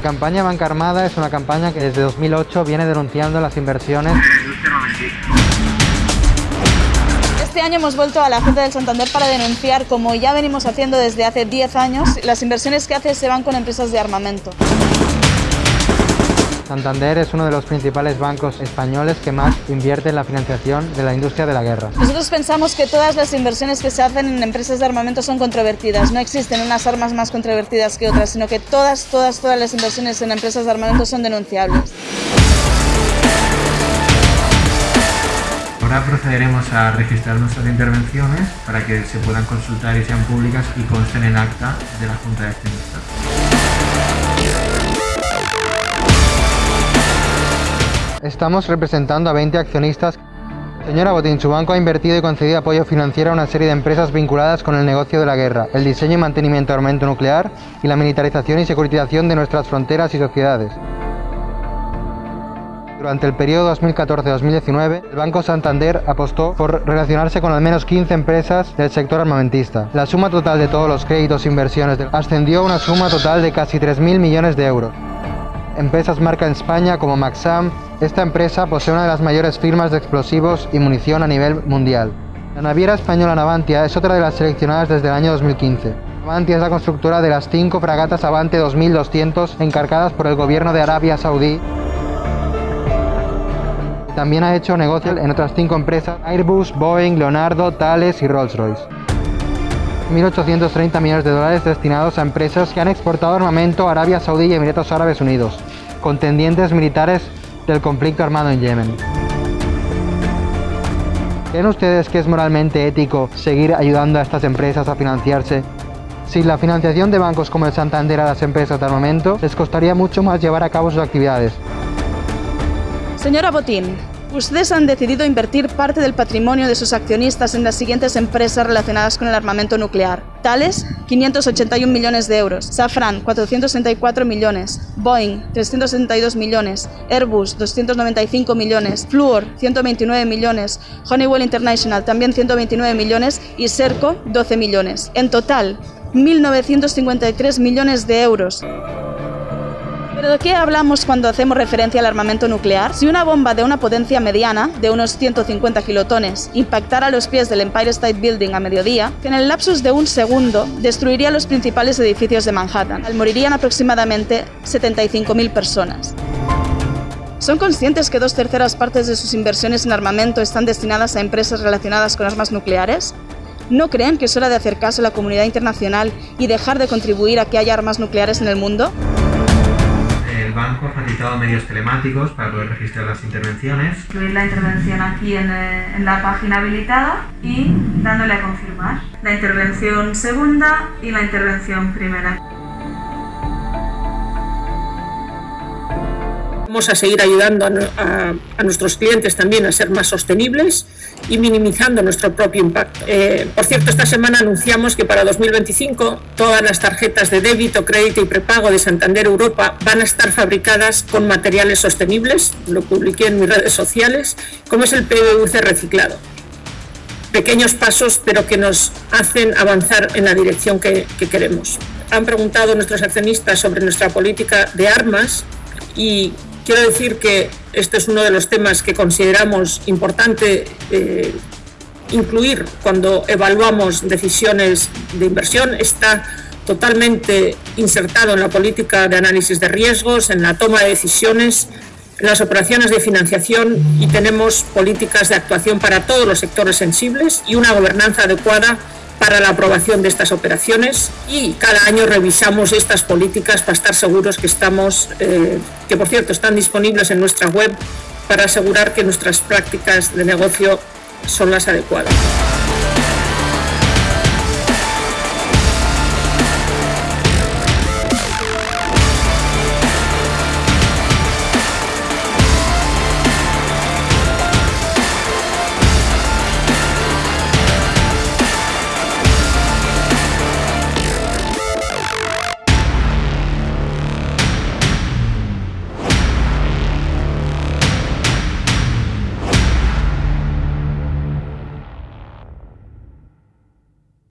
La campaña Banca Armada es una campaña que desde 2008 viene denunciando las inversiones este año hemos vuelto a la Junta del Santander para denunciar, como ya venimos haciendo desde hace 10 años, las inversiones que hace se van con empresas de armamento. Santander es uno de los principales bancos españoles que más invierte en la financiación de la industria de la guerra. Nosotros pensamos que todas las inversiones que se hacen en empresas de armamento son controvertidas. No existen unas armas más controvertidas que otras, sino que todas, todas, todas las inversiones en empresas de armamento son denunciables. Ahora procederemos a registrar nuestras intervenciones para que se puedan consultar y sean públicas y consten en acta de la Junta de Accionistas. Estamos representando a 20 accionistas. Señora Botín, su banco ha invertido y concedido apoyo financiero a una serie de empresas vinculadas con el negocio de la guerra, el diseño y mantenimiento de armamento nuclear y la militarización y securitización de nuestras fronteras y sociedades. Durante el periodo 2014-2019, el Banco Santander apostó por relacionarse con al menos 15 empresas del sector armamentista. La suma total de todos los créditos e inversiones ascendió a una suma total de casi 3.000 millones de euros. Empresas marca en España como Maxam, esta empresa posee una de las mayores firmas de explosivos y munición a nivel mundial. La naviera española Navantia es otra de las seleccionadas desde el año 2015. Navantia es la constructora de las cinco fragatas Avante 2200 encargadas por el gobierno de Arabia Saudí también ha hecho negocios en otras cinco empresas, Airbus, Boeing, Leonardo, Thales y Rolls-Royce. 1.830 millones de dólares destinados a empresas que han exportado armamento a Arabia Saudí y Emiratos Árabes Unidos, contendientes militares del conflicto armado en Yemen. ¿Creen ustedes que es moralmente ético seguir ayudando a estas empresas a financiarse? Sin la financiación de bancos como el Santander a las empresas de armamento, les costaría mucho más llevar a cabo sus actividades. Señora Botín, ustedes han decidido invertir parte del patrimonio de sus accionistas en las siguientes empresas relacionadas con el armamento nuclear. Tales, 581 millones de euros. Safran, 464 millones. Boeing, 362 millones. Airbus, 295 millones. Fluor, 129 millones. Honeywell International, también 129 millones. Y Serco, 12 millones. En total, 1.953 millones de euros. ¿Pero de qué hablamos cuando hacemos referencia al armamento nuclear? Si una bomba de una potencia mediana, de unos 150 kilotones, impactara los pies del Empire State Building a mediodía, en el lapsus de un segundo destruiría los principales edificios de Manhattan. Al morirían aproximadamente 75.000 personas. ¿Son conscientes que dos terceras partes de sus inversiones en armamento están destinadas a empresas relacionadas con armas nucleares? ¿No creen que es hora de hacer caso a la comunidad internacional y dejar de contribuir a que haya armas nucleares en el mundo? El banco ha facilitado medios telemáticos para poder registrar las intervenciones. Incluir la intervención aquí en, eh, en, la página habilitada y dándole a confirmar. La intervención segunda y la intervención primera. Vamos a seguir ayudando a, nuestros clientes también a ser más sostenibles y minimizando nuestro propio impacto. Eh, por cierto, esta semana anunciamos que para 2025 todas las tarjetas de débito, crédito y prepago de Santander Europa van a estar fabricadas con materiales sostenibles, lo publiqué en mis redes sociales, como es el PVC reciclado. Pequeños pasos, pero que nos hacen avanzar en la dirección que, que queremos. Han preguntado nuestros accionistas sobre nuestra política de armas y Quiero decir que este es uno de los temas que consideramos importante eh, incluir cuando evaluamos decisiones de inversión. Está totalmente insertado en la política de análisis de riesgos, en la toma de decisiones, en las operaciones de financiación y tenemos políticas de actuación para todos los sectores sensibles y una gobernanza adecuada para la aprobación de estas operaciones y cada año revisamos estas políticas para estar seguros que estamos, eh, que por cierto están disponibles en nuestra web para asegurar que nuestras prácticas de negocio son las adecuadas.